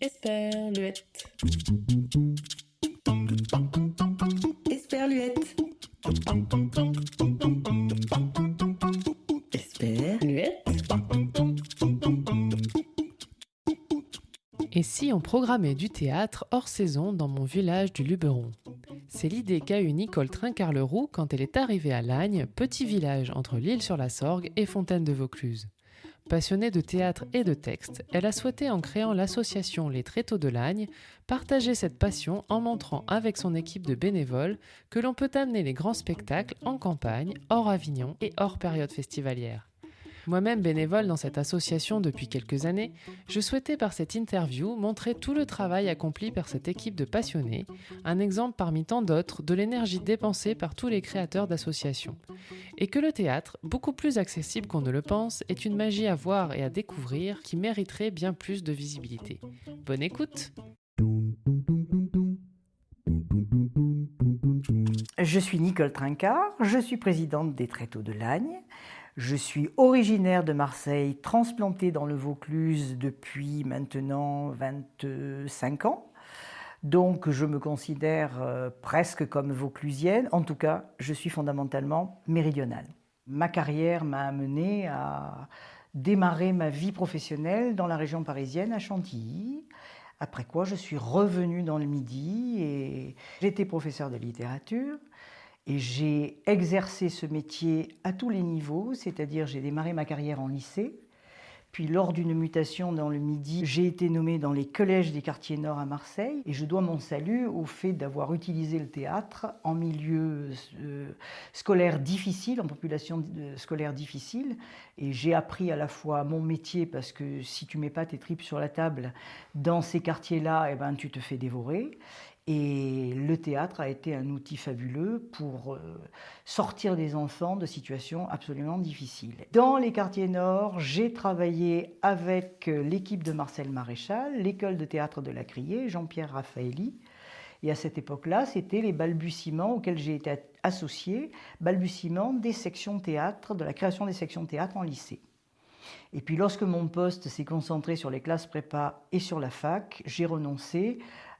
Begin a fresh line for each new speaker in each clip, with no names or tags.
Esperluette. Esperluette. Esperluette.
Et si on programmait du théâtre hors saison dans mon village du Luberon? C'est l'idée qu'a eue Nicole Trincarleroux quand elle est arrivée à Lagne, petit village entre l'île sur la Sorgue et Fontaine de Vaucluse. Passionnée de théâtre et de texte, elle a souhaité, en créant l'association Les Tréteaux de Lagne, partager cette passion en montrant avec son équipe de bénévoles que l'on peut amener les grands spectacles en campagne, hors Avignon et hors période festivalière. Moi-même bénévole dans cette association depuis quelques années, je souhaitais par cette interview montrer tout le travail accompli par cette équipe de passionnés, un exemple parmi tant d'autres de l'énergie dépensée par tous les créateurs d'associations. Et que le théâtre, beaucoup plus accessible qu'on ne le pense, est une magie à voir et à découvrir qui mériterait bien plus de visibilité. Bonne écoute
Je suis Nicole Trincard, je suis présidente des Tréteaux de Lagne. Je suis originaire de Marseille, transplantée dans le Vaucluse depuis maintenant 25 ans. Donc je me considère euh, presque comme vauclusienne. En tout cas, je suis fondamentalement méridionale. Ma carrière m'a amené à démarrer ma vie professionnelle dans la région parisienne, à Chantilly. Après quoi, je suis revenue dans le Midi et j'étais professeur de littérature. Et j'ai exercé ce métier à tous les niveaux, c'est-à-dire j'ai démarré ma carrière en lycée, puis lors d'une mutation dans le Midi, j'ai été nommée dans les collèges des quartiers nord à Marseille et je dois mon salut au fait d'avoir utilisé le théâtre en milieu euh, scolaire difficile, en population euh, scolaire difficile. Et j'ai appris à la fois mon métier parce que si tu mets pas tes tripes sur la table dans ces quartiers-là, eh ben, tu te fais dévorer. Et le théâtre a été un outil fabuleux pour euh, sortir des enfants de situations absolument difficiles. Dans les quartiers nord, j'ai travaillé avec euh, l'équipe de Marcel Maréchal, l'école de théâtre de la Criée, Jean-Pierre Raffaelli. Et à cette époque-là, c'était les balbutiements auxquels j'ai été associé, balbutiements des sections théâtre, de la création des sections théâtre en lycée. Et puis lorsque mon poste s'est concentré sur les classes prépa et sur la fac, j'ai renoncé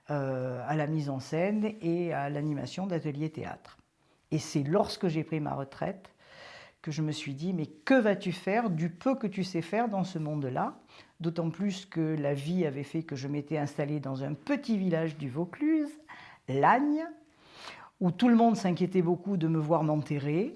à la mise en scène et à l'animation d'ateliers théâtre. Et c'est lorsque j'ai pris ma retraite que je me suis dit, mais que vas-tu faire du peu que tu sais faire dans ce monde-là? D'autant plus que la vie avait fait que je m'étais installée dans un petit village du Vaucluse, Lagne, où tout le monde s'inquiétait beaucoup de me voir m'enterrer.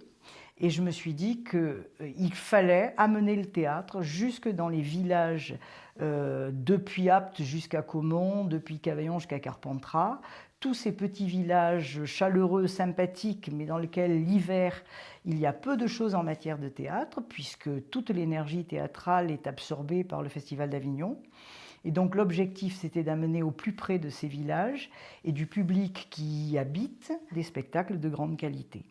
Et je me suis dit qu'il euh, fallait amener le théâtre jusque dans les villages euh, depuis Apt jusqu'à Caumont, depuis Cavaillon jusqu'à Carpentras, tous ces petits villages chaleureux, sympathiques, mais dans lesquels l'hiver, il y a peu de choses en matière de théâtre, puisque toute l'énergie théâtrale est absorbée par le Festival d'Avignon. Et donc l'objectif, c'était d'amener au plus près de ces villages et du public qui y habite des spectacles de grande qualité.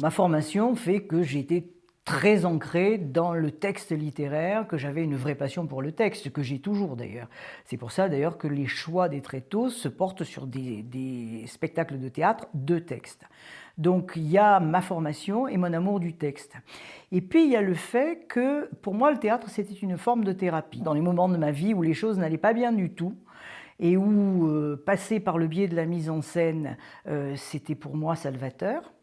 Ma formation fait que été très ancré dans le texte littéraire, que j'avais une vraie passion pour le texte, que j'ai toujours d'ailleurs. C'est pour ça d'ailleurs que les choix des tréteaux se portent sur des, spectacles de théâtre de texte. Donc il y a ma formation et mon amour du texte. Et puis il y a le fait que pour moi le théâtre c'était une forme de thérapie. Dans les moments de ma vie où les choses n'allaient pas bien du tout, et où euh, passer par le biais de la mise en scène, euh, c'était pour moi salvateur.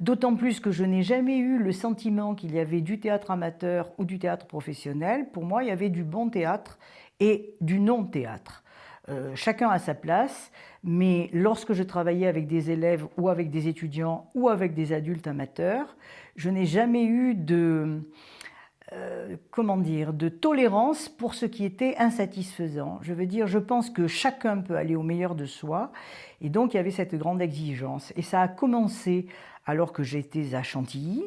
D'autant plus que je n'ai jamais eu le sentiment qu'il y avait du théâtre amateur ou du théâtre professionnel. Pour moi, il y avait du bon théâtre et du non-théâtre. Euh, chacun a sa place, mais lorsque je travaillais avec des élèves ou avec des étudiants ou avec des adultes amateurs, je n'ai jamais eu de, euh, comment dire, de tolérance pour ce qui était insatisfaisant. Je veux dire, je pense que chacun peut aller au meilleur de soi, et donc il y avait cette grande exigence. Et ça a commencé alors que j'étais à Chantilly.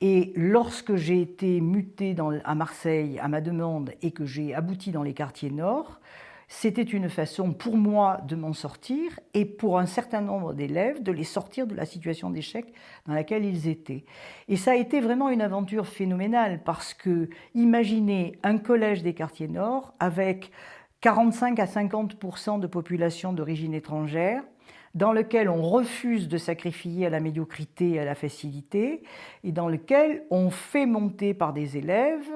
Et lorsque j'ai été mutée à Marseille à ma demande et que j'ai abouti dans les quartiers nord, c'était une façon pour moi de m'en sortir et pour un certain nombre d'élèves de les sortir de la situation d'échec dans laquelle ils étaient. Et ça a été vraiment une aventure phénoménale parce que imaginez un collège des quartiers nord avec 45 à 50% de population d'origine étrangère, dans lequel on refuse de sacrifier à la médiocrité et à la facilité, et dans lequel on fait monter par des élèves,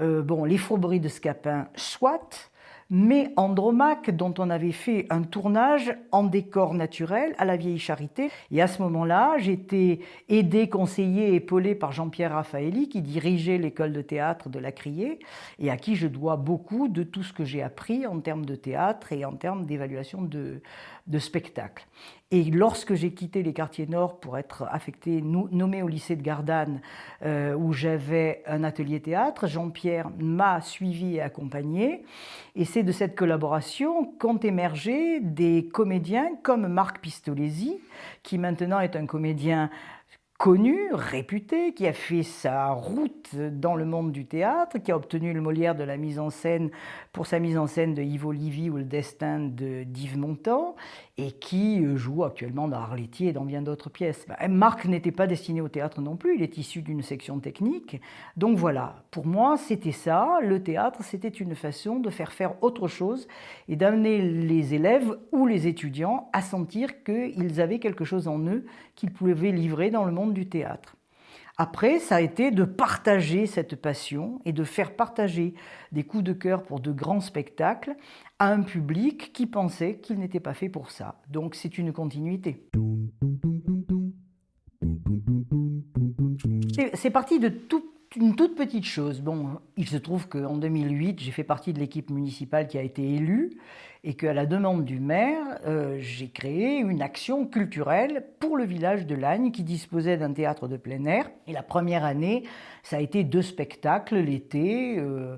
euh, bon, les fourberies de Scapin, soit, mais Andromaque, dont on avait fait un tournage en décor naturel à la Vieille Charité. Et à ce moment-là, j'étais aidé, conseillé, épaulé par Jean-Pierre Raffaelli, qui dirigeait l'école de théâtre de la Criée, et à qui je dois beaucoup de tout ce que j'ai appris en termes de théâtre et en termes d'évaluation de, de spectacle. Et lorsque j'ai quitté les quartiers nord pour être affecté, nommé au lycée de Gardanne, euh, où j'avais un atelier théâtre, Jean-Pierre m'a suivi et accompagné. Et c'est de cette collaboration qu'ont émergé des comédiens comme Marc Pistolesi, qui maintenant est un comédien connu, réputé, qui a fait sa route dans le monde du théâtre, qui a obtenu le Molière de la mise en scène pour sa mise en scène de Yves Olivier ou Le Destin de d'Yves Montand, et qui euh, joue actuellement dans Arletty et dans bien d'autres pièces. Bah, Marc n'était pas destiné au théâtre non plus, il est issu d'une section technique. Donc voilà, pour moi c'était ça, le théâtre c'était une façon de faire faire autre chose et d'amener les élèves ou les étudiants à sentir qu'ils avaient quelque chose en eux qu'ils pouvaient livrer dans le monde du théâtre. Après, ça a été de partager cette passion et de faire partager des coups de cœur pour de grands spectacles à un public qui pensait qu'il n'était pas fait pour ça. Donc c'est une continuité. C'est parti de une toute petite chose. Bon, il se trouve qu'en 2008, j'ai fait partie de l'équipe municipale qui a été élue et qu'à la demande du maire, euh, j'ai créé une action culturelle pour le village de Lagne qui disposait d'un théâtre de plein air. Et la première année, ça a été deux spectacles l'été. Euh,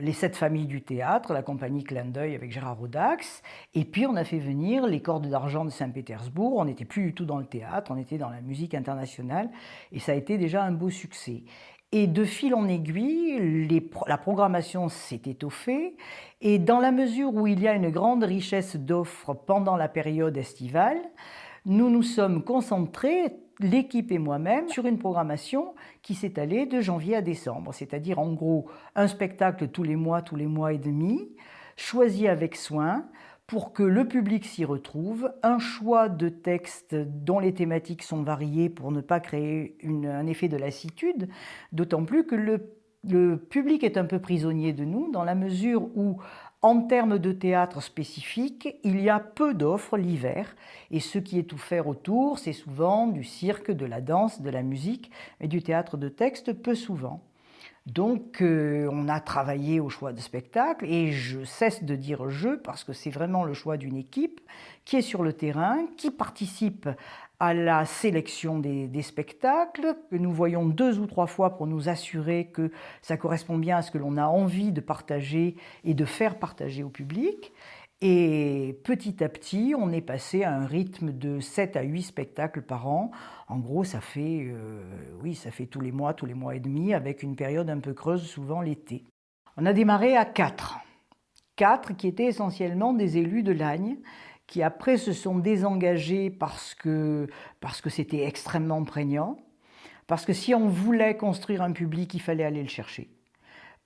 les sept familles du théâtre, la compagnie Clin d'œil avec Gérard Audax, et puis on a fait venir les cordes d'argent de Saint-Pétersbourg. On n'était plus du tout dans le théâtre, on était dans la musique internationale, et ça a été déjà un beau succès. Et de fil en aiguille, la programmation s'est étoffée. Et dans la mesure où il y a une grande richesse d'offres pendant la période estivale, nous nous sommes concentrés, l'équipe et moi-même, sur une programmation qui s'est allée de janvier à décembre. C'est-à-dire en gros un spectacle tous les mois, tous les mois et demi, choisi avec soin, pour que le public s'y retrouve, un choix de textes dont les thématiques sont variées pour ne pas créer un effet de lassitude, d'autant plus que le, public est un peu prisonnier de nous dans la mesure où, en termes de théâtre spécifique, il y a peu d'offres l'hiver et ce qui est offert autour, c'est souvent du cirque, de la danse, de la musique, mais du théâtre de texte peu souvent. Donc, euh, on a travaillé au choix de spectacle et je cesse de dire je parce que c'est vraiment le choix d'une équipe qui est sur le terrain, qui participe à la sélection des, spectacles, que nous voyons deux ou trois fois pour nous assurer que ça correspond bien à ce que l'on a envie de partager et de faire partager au public. Et petit à petit, on est passé à un rythme de 7 à 8 spectacles par an. En gros, ça fait, euh, oui, ça fait tous les mois, tous les mois et demi, avec une période un peu creuse, souvent l'été. On a démarré à 4. 4 qui étaient essentiellement des élus de Lagne, qui après se sont désengagés parce que parce que c'était extrêmement prégnant, parce que si on voulait construire un public, il fallait aller le chercher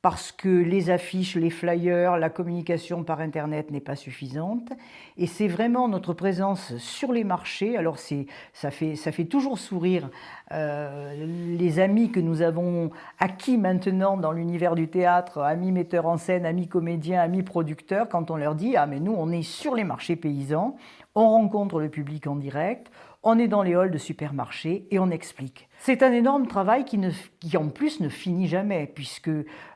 parce que les affiches, les flyers, la communication par Internet n'est pas suffisante. Et c'est vraiment notre présence sur les marchés. Alors ça fait, ça fait toujours sourire euh, les amis que nous avons acquis maintenant dans l'univers du théâtre, amis metteurs en scène, amis comédiens, amis producteurs, quand on leur dit « Ah mais nous on est sur les marchés paysans, on rencontre le public en direct, on est dans les halls de supermarchés et on explique. C'est un énorme travail qui, en plus ne finit jamais, puisque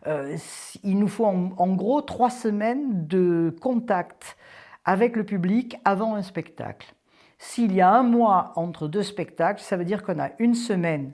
euh, il nous faut en, gros trois semaines de contact avec le public avant un spectacle. S'il y a un mois entre deux spectacles, ça veut dire qu'on a une semaine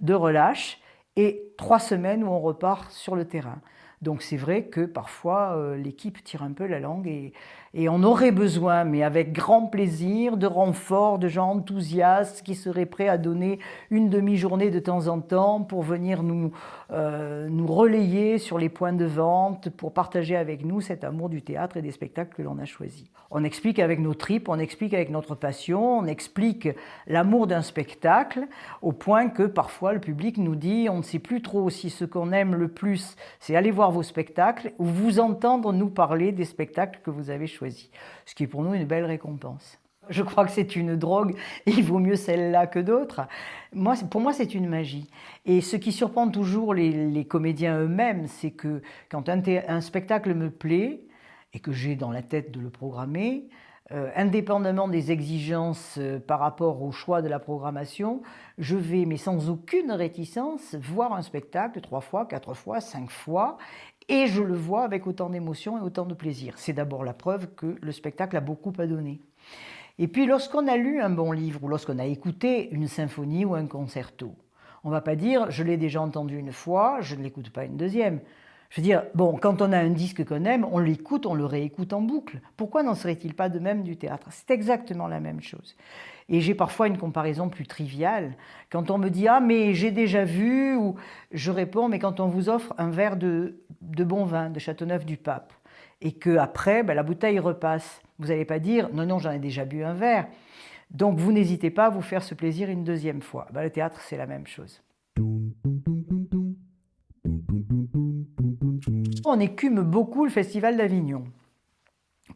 de relâche et trois semaines où on repart sur le terrain. Donc c'est vrai que parfois euh, l'équipe tire un peu la langue et, et on aurait besoin, mais avec grand plaisir, de renforts, de gens enthousiastes qui seraient prêts à donner une demi-journée de temps en temps pour venir nous, euh, nous relayer sur les points de vente, pour partager avec nous cet amour du théâtre et des spectacles que l'on a choisis. On explique avec nos tripes, on explique avec notre passion, on explique l'amour d'un spectacle, au point que parfois le public nous dit on ne sait plus trop si ce qu'on aime le plus, c'est aller voir vos spectacles ou vous entendre nous parler des spectacles que vous avez choisis ce qui est pour nous une belle récompense. Je crois que c'est une drogue, il vaut mieux celle-là que d'autres. Moi, pour moi, c'est une magie. Et ce qui surprend toujours les, comédiens eux-mêmes, c'est que quand un, spectacle me plaît et que j'ai dans la tête de le programmer, euh, indépendamment des exigences euh, par rapport au choix de la programmation, je vais, mais sans aucune réticence, voir un spectacle trois fois, quatre fois, cinq fois, et je le vois avec autant d'émotion et autant de plaisir. C'est d'abord la preuve que le spectacle a beaucoup à donner. Et puis lorsqu'on a lu un bon livre ou lorsqu'on a écouté une symphonie ou un concerto, on ne va pas dire je l'ai déjà entendu une fois, je ne l'écoute pas une deuxième. Je veux dire, bon, quand on a un disque qu'on aime, on l'écoute, on le réécoute en boucle. Pourquoi n'en serait-il pas de même du théâtre? C'est exactement la même chose. Et j'ai parfois une comparaison plus triviale. Quand on me dit Ah, mais j'ai déjà vu, ou je réponds Mais quand on vous offre un verre de, bon vin de Châteauneuf-du-Pape, et qu'après, ben, la bouteille repasse, vous n'allez pas dire Non, non, j'en ai déjà bu un verre. Donc vous n'hésitez pas à vous faire ce plaisir une deuxième fois. Ben, le théâtre, c'est la même chose. On écume beaucoup le Festival d'Avignon.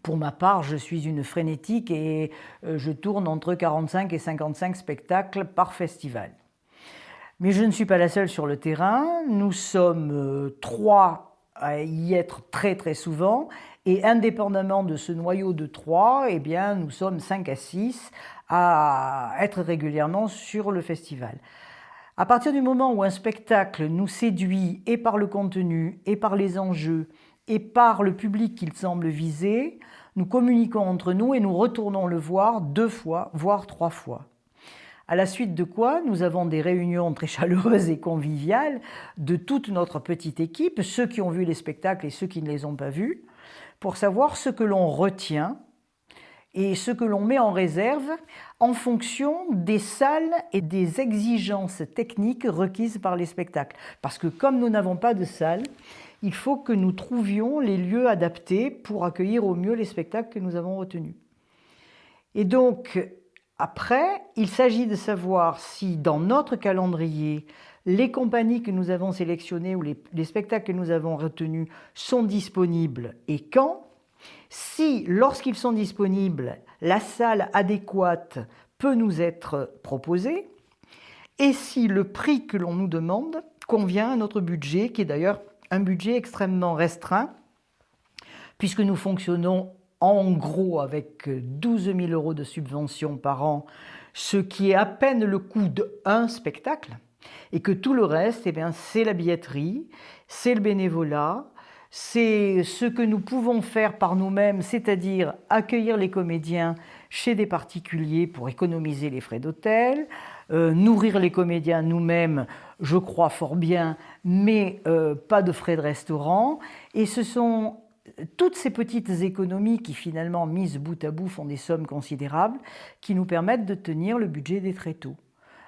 Pour ma part, je suis une frénétique et euh, je tourne entre 45 et 55 spectacles par festival. Mais je ne suis pas la seule sur le terrain. Nous sommes euh, trois à y être très très souvent. Et indépendamment de ce noyau de trois, eh bien, nous sommes 5 à 6 à être régulièrement sur le festival. À partir du moment où un spectacle nous séduit et par le contenu, et par les enjeux, et par le public qu'il semble viser, nous communiquons entre nous et nous retournons le voir deux fois, voire trois fois. À la suite de quoi, nous avons des réunions très chaleureuses et conviviales de toute notre petite équipe, ceux qui ont vu les spectacles et ceux qui ne les ont pas vus, pour savoir ce que l'on retient et ce que l'on met en réserve en fonction des salles et des exigences techniques requises par les spectacles. Parce que comme nous n'avons pas de salle, il faut que nous trouvions les lieux adaptés pour accueillir au mieux les spectacles que nous avons retenus. Et donc, après, il s'agit de savoir si dans notre calendrier, les compagnies que nous avons sélectionnées ou les, les spectacles que nous avons retenus sont disponibles et quand, si, lorsqu'ils sont disponibles, la salle adéquate peut nous être proposée, et si le prix que l'on nous demande convient à notre budget, qui est d'ailleurs un budget extrêmement restreint, puisque nous fonctionnons en gros avec 12 000 euros de subvention par an, ce qui est à peine le coût d'un spectacle, et que tout le reste, eh c'est la billetterie, c'est le bénévolat, c'est ce que nous pouvons faire par nous-mêmes, c'est-à-dire accueillir les comédiens chez des particuliers pour économiser les frais d'hôtel, euh, nourrir les comédiens nous-mêmes, je crois fort bien, mais euh, pas de frais de restaurant. Et ce sont toutes ces petites économies qui finalement, mises bout à bout, font des sommes considérables, qui nous permettent de tenir le budget des tréteaux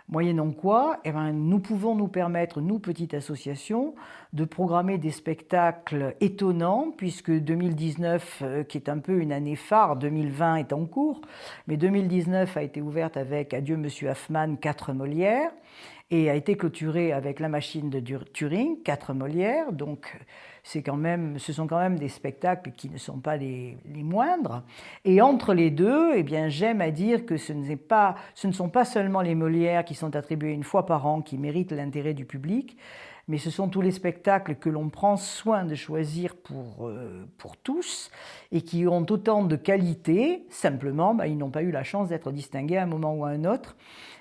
moyennant quoi eh ben, nous pouvons nous permettre, nous, petite association, de programmer des spectacles étonnants, puisque 2019, euh, qui est un peu une année phare, 2020 est en cours, mais 2019 a été ouverte avec Adieu Monsieur Hoffman, quatre Molières, et a été clôturée avec La Machine de Turing, quatre Molières, donc quand même, ce sont quand même des spectacles qui ne sont pas les, moindres. Et entre les deux, eh bien, j'aime à dire que ce, pas, ce ne sont pas seulement les Molières qui sont attribués une fois par an qui méritent l'intérêt du public, mais ce sont tous les spectacles que l'on prend soin de choisir pour, euh, pour tous et qui ont autant de qualité, simplement, bah, ils n'ont pas eu la chance d'être distingués à un moment ou à un autre,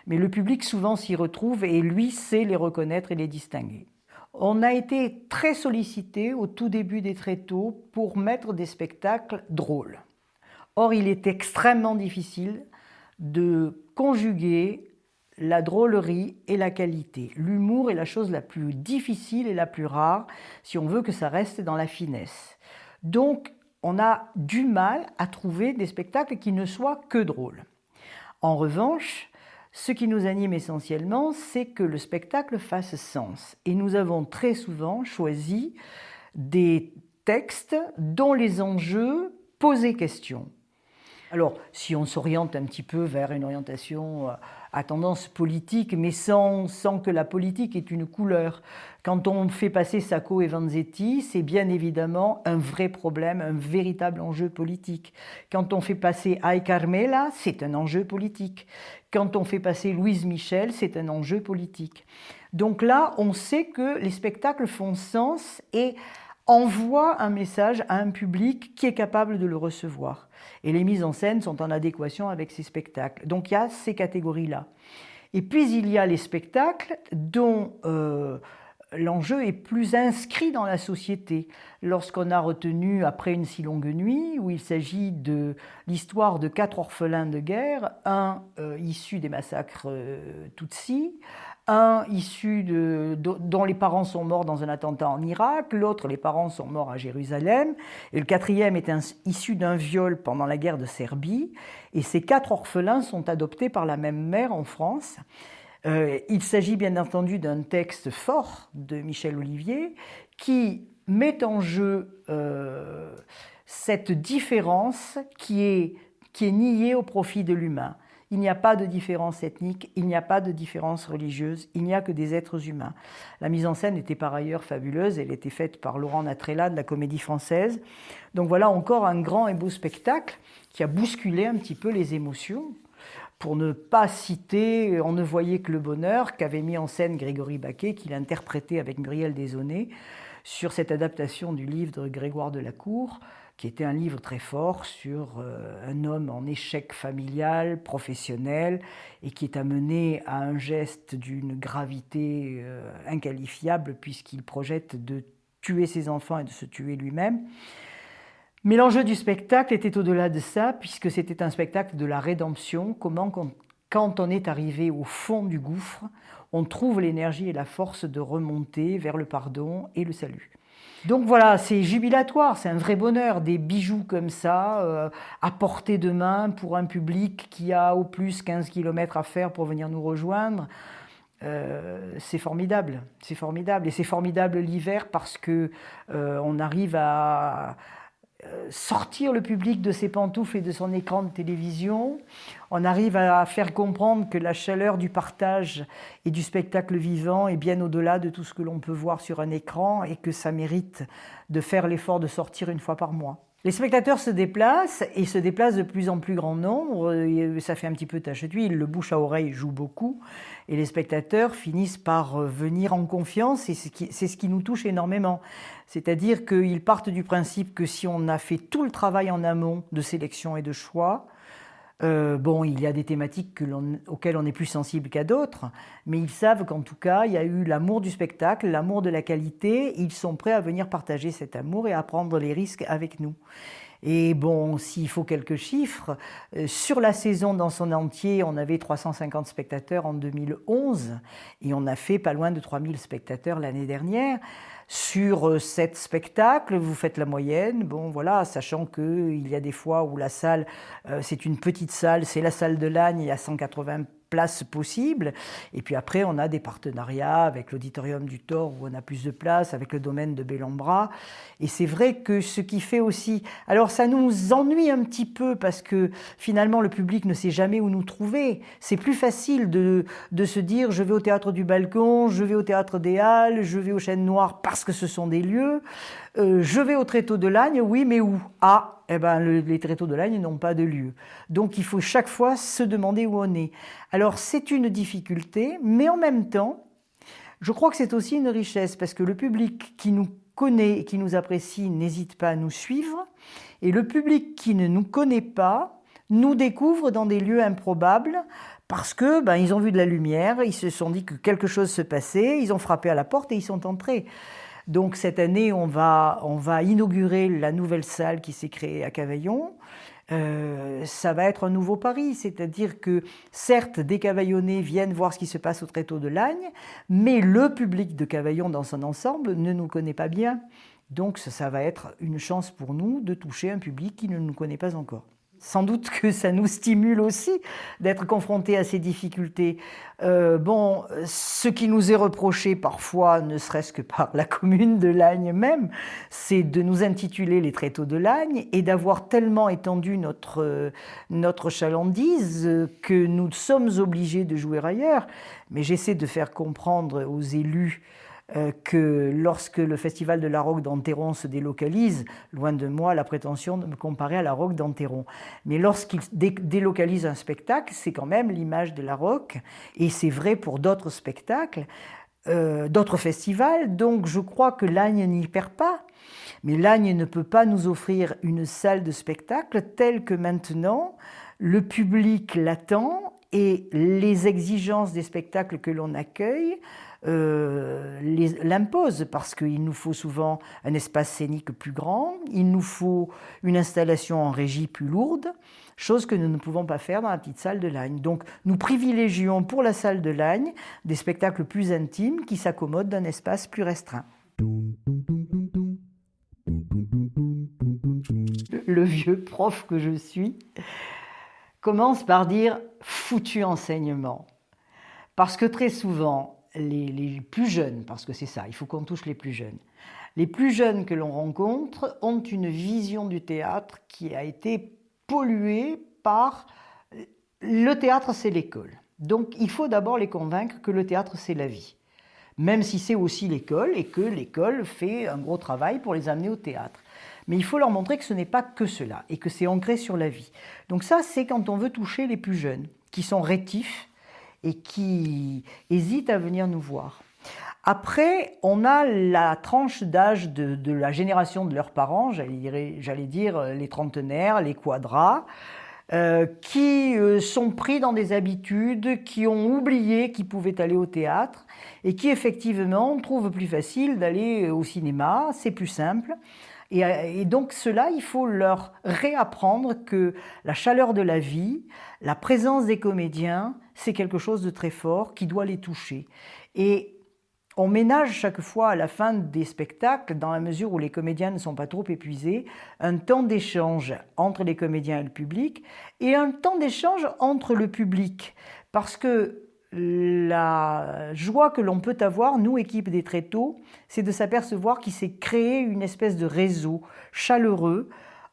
mais le public souvent s'y retrouve et lui sait les reconnaître et les distinguer. On a été très sollicité au tout début des tréteaux pour mettre des spectacles drôles. Or, il est extrêmement difficile de conjuguer la drôlerie et la qualité. L'humour est la chose la plus difficile et la plus rare si on veut que ça reste dans la finesse. Donc, on a du mal à trouver des spectacles qui ne soient que drôles. En revanche, ce qui nous anime essentiellement, c'est que le spectacle fasse sens. Et nous avons très souvent choisi des textes dont les enjeux posaient question. Alors, si on s'oriente un petit peu vers une orientation euh, à tendance politique, mais sans, sans que la politique ait une couleur. Quand on fait passer Sacco et Vanzetti, c'est bien évidemment un vrai problème, un véritable enjeu politique. Quand on fait passer Ay Carmela, c'est un enjeu politique. Quand on fait passer Louise Michel, c'est un enjeu politique. Donc là, on sait que les spectacles font sens et envoient un message à un public qui est capable de le recevoir. Et les mises en scène sont en adéquation avec ces spectacles. Donc il y a ces catégories-là. Et puis il y a les spectacles dont euh, l'enjeu est plus inscrit dans la société. Lorsqu'on a retenu Après une si longue nuit, où il s'agit de l'histoire de quatre orphelins de guerre, un euh, issu des massacres euh, Tutsis, un issu de, dont les parents sont morts dans un attentat en Irak, l'autre les parents sont morts à Jérusalem, et le quatrième est issu d'un viol pendant la guerre de Serbie, et ces quatre orphelins sont adoptés par la même mère en France. Euh, il s'agit bien entendu d'un texte fort de Michel Olivier qui met en jeu euh, cette différence qui est, qui est niée au profit de l'humain. Il n'y a pas de différence ethnique, il n'y a pas de différence religieuse, il n'y a que des êtres humains. La mise en scène était par ailleurs fabuleuse, elle était faite par Laurent Natrella de la Comédie Française. Donc voilà encore un grand et beau spectacle qui a bousculé un petit peu les émotions. Pour ne pas citer On ne voyait que le bonheur qu'avait mis en scène Grégory Baquet, qu'il interprétait avec Muriel Desaunay sur cette adaptation du livre de Grégoire de la Cour qui était un livre très fort sur euh, un homme en échec familial, professionnel, et qui est amené à un geste d'une gravité euh, inqualifiable puisqu'il projette de tuer ses enfants et de se tuer lui-même. Mais l'enjeu du spectacle était au-delà de ça, puisque c'était un spectacle de la rédemption, comment quand on est arrivé au fond du gouffre, on trouve l'énergie et la force de remonter vers le pardon et le salut. Donc voilà, c'est jubilatoire, c'est un vrai bonheur, des bijoux comme ça, euh, à portée de main pour un public qui a au plus 15 km à faire pour venir nous rejoindre. Euh, c'est formidable, c'est formidable. Et c'est formidable l'hiver parce que euh, on arrive à, sortir le public de ses pantoufles et de son écran de télévision. On arrive à faire comprendre que la chaleur du partage et du spectacle vivant est bien au-delà de tout ce que l'on peut voir sur un écran et que ça mérite de faire l'effort de sortir une fois par mois. Les spectateurs se déplacent et se déplacent de plus en plus grand nombre. Ça fait un petit peu tache d'huile. Le bouche à oreille joue beaucoup et les spectateurs finissent par euh, venir en confiance et c'est ce qui nous touche énormément. C'est-à-dire qu'ils partent du principe que si on a fait tout le travail en amont de sélection et de choix, euh, bon, il y a des thématiques auxquelles on est plus sensible qu'à d'autres, mais ils savent qu'en tout cas, il y a eu l'amour du spectacle, l'amour de la qualité. Ils sont prêts à venir partager cet amour et à prendre les risques avec nous. Et bon, s'il faut quelques chiffres, euh, sur la saison dans son entier, on avait 350 spectateurs en 2011 et on a fait pas loin de 3000 spectateurs l'année dernière. Sur euh, sept spectacles, vous faites la moyenne, bon voilà, sachant qu'il y a des fois où la salle, euh, c'est une petite salle, c'est la salle de Lagne, il y a 180 places possibles. Et puis après, on a des partenariats avec l'Auditorium du Thor où on a plus de place, avec le domaine de Bellambra. Et c'est vrai que ce qui fait aussi... Alors ça nous ennuie un petit peu parce que finalement le public ne sait jamais où nous trouver. C'est plus facile de, de se dire je vais au théâtre du balcon, je vais au théâtre des Halles, je vais aux chaînes noires parce que ce sont des lieux. Euh, je vais au tréteau de Lagne, oui, mais où? Ah, eh ben, les tréteaux de Lagne n'ont pas de lieu. Donc il faut chaque fois se demander où on est. Alors c'est une difficulté, mais en même temps, je crois que c'est aussi une richesse, parce que le public qui nous connaît et qui nous apprécie n'hésite pas à nous suivre, et le public qui ne nous connaît pas nous découvre dans des lieux improbables, parce que ben, ils ont vu de la lumière, ils se sont dit que quelque chose se passait, ils ont frappé à la porte et ils sont entrés. Donc cette année, on va, inaugurer la nouvelle salle qui s'est créée à Cavaillon. Euh, ça va être un nouveau Paris, c'est-à-dire que certes, des Cavaillonnais viennent voir ce qui se passe au tréteau de Lagne, mais le public de Cavaillon dans son ensemble ne nous connaît pas bien. Donc ça va être une chance pour nous de toucher un public qui ne nous connaît pas encore. Sans doute que ça nous stimule aussi d'être confrontés à ces difficultés. Euh, bon, ce qui nous est reproché parfois, ne serait-ce que par la commune de Lagne même, c'est de nous intituler les tréteaux de Lagne et d'avoir tellement étendu notre, notre chalandise que nous sommes obligés de jouer ailleurs. Mais j'essaie de faire comprendre aux élus que lorsque le festival de la Roque d'Anteron se délocalise, loin de moi la prétention de me comparer à la Roque d'Anteron, mais lorsqu'il délocalise un spectacle, c'est quand même l'image de la Roque, et c'est vrai pour d'autres spectacles, euh, d'autres festivals, donc je crois que l'Agne n'y perd pas. Mais l'Agne ne peut pas nous offrir une salle de spectacle telle que maintenant le public l'attend et les exigences des spectacles que l'on accueille euh, l'impose parce qu'il nous faut souvent un espace scénique plus grand, il nous faut une installation en régie plus lourde, chose que nous ne pouvons pas faire dans la petite salle de Lagne. Donc nous privilégions pour la salle de Lagne des spectacles plus intimes qui s'accommodent d'un espace plus restreint. Le vieux prof que je suis commence par dire foutu enseignement. Parce que très souvent, les, plus jeunes, parce que c'est ça, il faut qu'on touche les plus jeunes. Les plus jeunes que l'on rencontre ont une vision du théâtre qui a été polluée par le théâtre, c'est l'école. Donc il faut d'abord les convaincre que le théâtre, c'est la vie. Même si c'est aussi l'école et que l'école fait un gros travail pour les amener au théâtre. Mais il faut leur montrer que ce n'est pas que cela et que c'est ancré sur la vie. Donc ça, c'est quand on veut toucher les plus jeunes, qui sont rétifs, et qui hésitent à venir nous voir. Après, on a la tranche d'âge de, la génération de leurs parents, j'allais dire les trentenaires, les quadras, euh, qui euh, sont pris dans des habitudes, qui ont oublié qu'ils pouvaient aller au théâtre et qui effectivement trouvent plus facile d'aller au cinéma, c'est plus simple. Et donc cela, il faut leur réapprendre que la chaleur de la vie, la présence des comédiens, c'est quelque chose de très fort qui doit les toucher. Et on ménage chaque fois à la fin des spectacles, dans la mesure où les comédiens ne sont pas trop épuisés, un temps d'échange entre les comédiens et le public, et un temps d'échange entre le public. Parce que la joie que l'on peut avoir, nous, équipe des tréteaux, c'est de s'apercevoir qu'il s'est créé une espèce de réseau chaleureux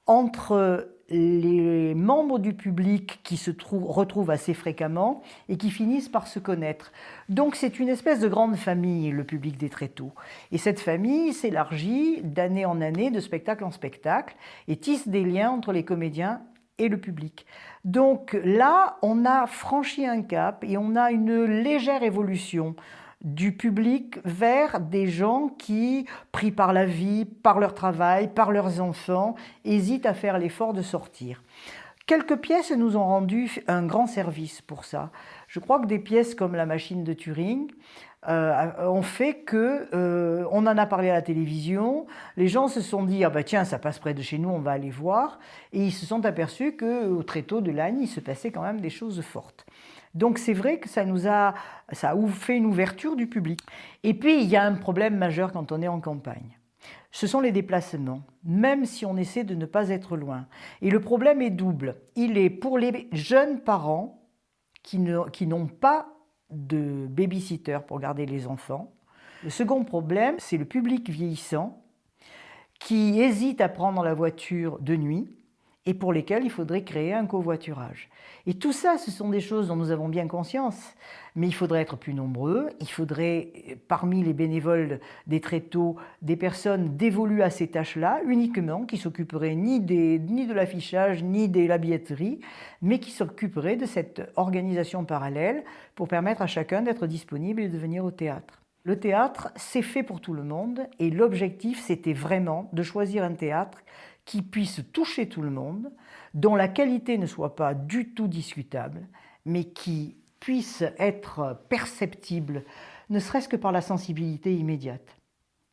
entre les membres du public qui se retrouvent assez fréquemment et qui finissent par se connaître. Donc c'est une espèce de grande famille, le public des tréteaux. Et cette famille s'élargit d'année en année, de spectacle en spectacle, et tisse des liens entre les comédiens et le public. Donc là, on a franchi un cap et on a une légère évolution du public vers des gens qui, pris par la vie, par leur travail, par leurs enfants, hésitent à faire l'effort de sortir. Quelques pièces nous ont rendu un grand service pour ça. Je crois que des pièces comme La machine de Turing euh, ont fait que euh, on en a parlé à la télévision, les gens se sont dit ah bah tiens ça passe près de chez nous, on va aller voir, et ils se sont aperçus que très tôt de l'année il se passait quand même des choses fortes. Donc c'est vrai que ça nous a, ça a fait une ouverture du public. Et puis il y a un problème majeur quand on est en campagne. Ce sont les déplacements, même si on essaie de ne pas être loin. Et le problème est double. Il est pour les jeunes parents qui n'ont pas de babysitter pour garder les enfants. Le second problème, c'est le public vieillissant qui hésite à prendre la voiture de nuit et pour lesquels il faudrait créer un covoiturage. Et tout ça, ce sont des choses dont nous avons bien conscience, mais il faudrait être plus nombreux, il faudrait, parmi les bénévoles des tréteaux, des personnes dévolues à ces tâches-là, uniquement, qui s'occuperaient ni, ni de l'affichage, ni de la billetterie, mais qui s'occuperaient de cette organisation parallèle pour permettre à chacun d'être disponible et de venir au théâtre. Le théâtre, c'est fait pour tout le monde, et l'objectif, c'était vraiment de choisir un théâtre qui puisse toucher tout le monde, dont la qualité ne soit pas du tout discutable, mais qui puisse être perceptible, ne serait-ce que par la sensibilité immédiate,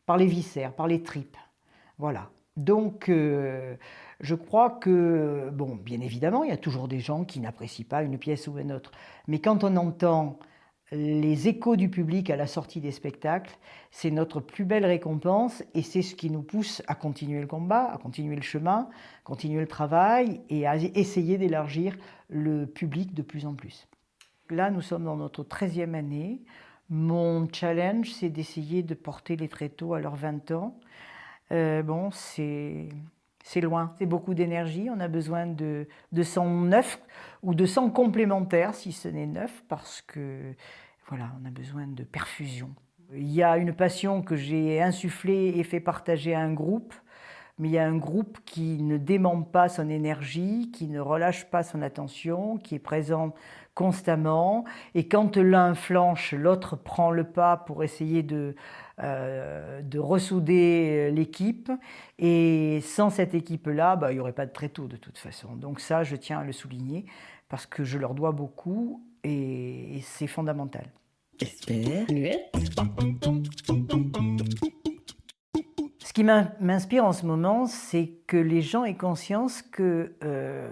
par les viscères, par les tripes. Voilà. Donc, euh, je crois que, bon, bien évidemment, il y a toujours des gens qui n'apprécient pas une pièce ou une autre, mais quand on entend les échos du public à la sortie des spectacles, c'est notre plus belle récompense et c'est ce qui nous pousse à continuer le combat, à continuer le chemin, continuer le travail et à essayer d'élargir le public de plus en plus. Là, nous sommes dans notre 13e année. Mon challenge, c'est d'essayer de porter les tréteaux à leurs 20 ans. Euh, bon, c'est loin, c'est beaucoup d'énergie. On a besoin de, de sang neuf ou de sang complémentaire, si ce n'est neuf, parce que voilà, on a besoin de perfusion. Il y a une passion que j'ai insufflée et fait partager à un groupe, mais il y a un groupe qui ne dément pas son énergie, qui ne relâche pas son attention, qui est présent constamment. Et quand l'un flanche, l'autre prend le pas pour essayer de, euh, de ressouder l'équipe. Et sans cette équipe-là, bah, il n'y aurait pas de tréteau de toute façon. Donc ça, je tiens à le souligner parce que je leur dois beaucoup et, c'est fondamental. Ce qui m'inspire en ce moment, c'est que les gens aient conscience que, euh,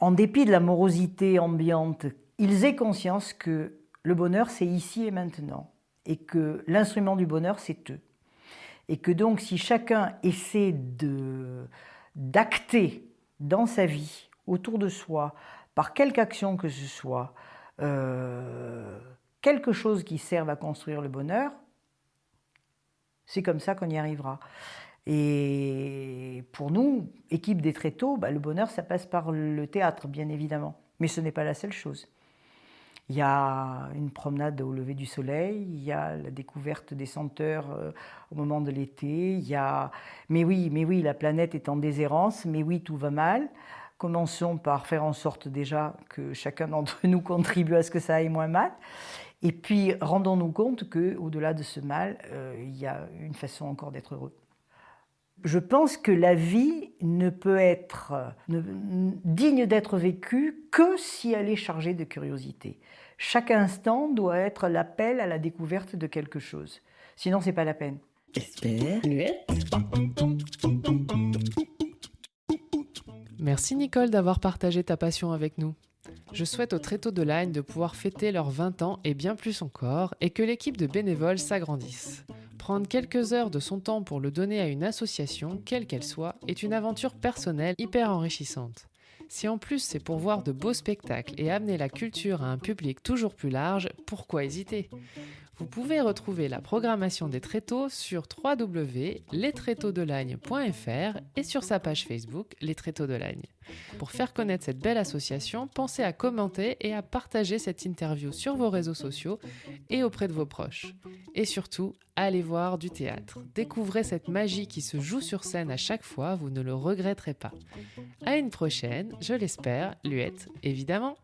en dépit de la morosité ambiante, ils aient conscience que le bonheur, c'est ici et maintenant, et que l'instrument du bonheur, c'est eux. Et que donc, si chacun essaie d'acter dans sa vie, autour de soi, par quelque action que ce soit, euh, quelque chose qui serve à construire le bonheur, c'est comme ça qu'on y arrivera. Et pour nous, équipe des tréteaux, bah, le bonheur, ça passe par le théâtre, bien évidemment. Mais ce n'est pas la seule chose. Il y a une promenade au lever du soleil, il y a la découverte des senteurs euh, au moment de l'été, il y a... Mais oui, mais oui, la planète est en déshérence, mais oui, tout va mal. Commençons par faire en sorte déjà que chacun d'entre nous contribue à ce que ça aille moins mal. Et puis, rendons-nous compte qu'au-delà de ce mal, euh, il y a une façon encore d'être heureux. Je pense que la vie ne peut être digne d'être vécue que si elle est chargée de curiosité. Chaque instant doit être l'appel à la découverte de quelque chose. Sinon, c'est pas la peine.
Merci Nicole d'avoir partagé ta passion avec nous. Je souhaite aux Tréteaux de Lagne de pouvoir fêter leurs 20 ans et bien plus encore, et que l'équipe de bénévoles s'agrandisse. Prendre quelques heures de son temps pour le donner à une association, quelle qu'elle soit, est une aventure personnelle hyper enrichissante. Si en plus c'est pour voir de beaux spectacles et amener la culture à un public toujours plus large, pourquoi hésiter? Vous pouvez retrouver la programmation des tréteaux sur www.lestréteauxdelagne.fr et sur sa page Facebook Les Tréteaux de Lagne. Pour faire connaître cette belle association, pensez à commenter et à partager cette interview sur vos réseaux sociaux et auprès de vos proches. Et surtout, allez voir du théâtre. Découvrez cette magie qui se joue sur scène à chaque fois, vous ne le regretterez pas. À une prochaine, je l'espère, Luette, évidemment.